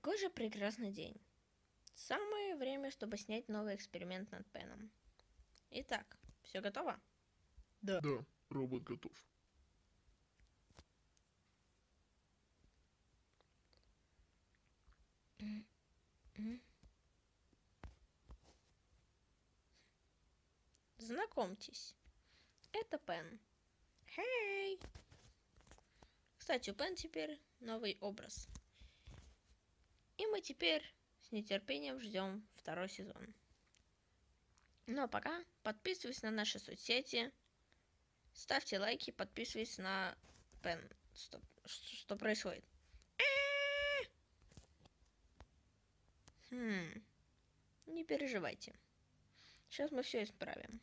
Какой же прекрасный день. Самое время, чтобы снять новый эксперимент над Пеном. Итак, все готово? Да, робот готов. Знакомьтесь, это Пен. Хей! Кстати, у Пен теперь новый образ. И мы теперь с нетерпением ждем второй сезон. Ну а пока подписывайтесь на наши соцсети, ставьте лайки, подписывайтесь на Пен. Что, что происходит? Хм, не переживайте. Сейчас мы все исправим.